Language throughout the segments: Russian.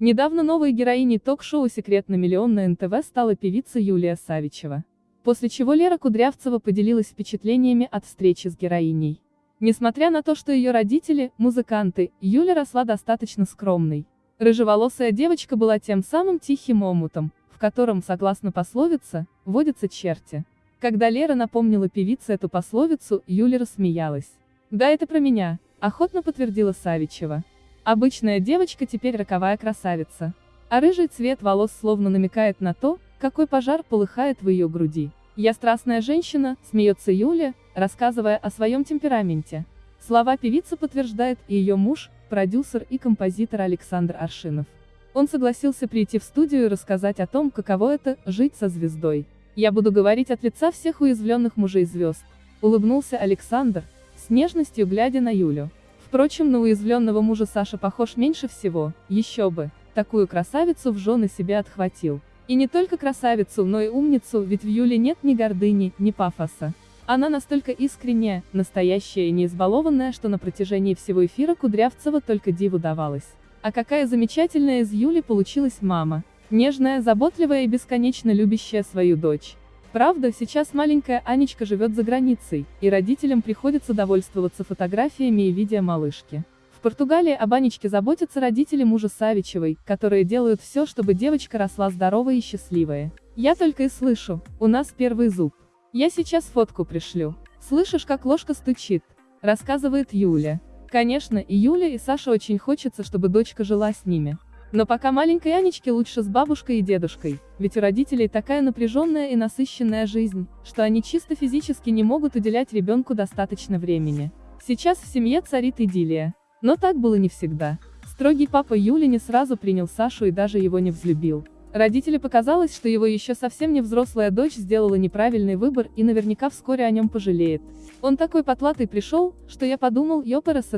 Недавно новой героиней ток-шоу «Секрет на миллион» на НТВ стала певица Юлия Савичева. После чего Лера Кудрявцева поделилась впечатлениями от встречи с героиней. Несмотря на то, что ее родители – музыканты, Юля росла достаточно скромной. Рыжеволосая девочка была тем самым тихим омутом, в котором, согласно пословице, водятся черти. Когда Лера напомнила певице эту пословицу, Юля рассмеялась. «Да это про меня», – охотно подтвердила Савичева. Обычная девочка теперь роковая красавица. А рыжий цвет волос словно намекает на то, какой пожар полыхает в ее груди. «Я страстная женщина», – смеется Юля, рассказывая о своем темпераменте. Слова певицы подтверждает и ее муж, продюсер и композитор Александр Аршинов. Он согласился прийти в студию и рассказать о том, каково это – жить со звездой. «Я буду говорить от лица всех уязвленных мужей звезд», – улыбнулся Александр, с нежностью глядя на Юлю. Впрочем, на уязвленного мужа Саша похож меньше всего, еще бы, такую красавицу в жены себе отхватил. И не только красавицу, но и умницу, ведь в Юле нет ни гордыни, ни пафоса. Она настолько искренняя, настоящая и не избалованная, что на протяжении всего эфира Кудрявцева только диву давалась. А какая замечательная из Юли получилась мама. Нежная, заботливая и бесконечно любящая свою дочь. Правда, сейчас маленькая Анечка живет за границей, и родителям приходится довольствоваться фотографиями и видео малышки. В Португалии об Анечке заботятся родители мужа Савичевой, которые делают все, чтобы девочка росла здоровой и счастливая. Я только и слышу, у нас первый зуб. Я сейчас фотку пришлю. Слышишь, как ложка стучит? Рассказывает Юля. Конечно, и Юля, и Саша очень хочется, чтобы дочка жила с ними. Но пока маленькой Анечке лучше с бабушкой и дедушкой, ведь у родителей такая напряженная и насыщенная жизнь, что они чисто физически не могут уделять ребенку достаточно времени. Сейчас в семье царит идиллия. Но так было не всегда. Строгий папа Юли не сразу принял Сашу и даже его не взлюбил. Родители показалось, что его еще совсем не взрослая дочь сделала неправильный выбор и наверняка вскоре о нем пожалеет. Он такой потлатый пришел, что я подумал, ёпрст,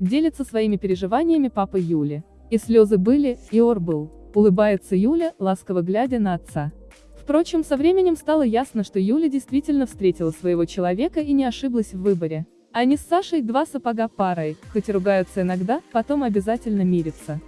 делится своими переживаниями папа Юли. И слезы были, и ор был. Улыбается Юля, ласково глядя на отца. Впрочем, со временем стало ясно, что Юля действительно встретила своего человека и не ошиблась в выборе. Они с Сашей два сапога парой, хоть и ругаются иногда, потом обязательно мирятся.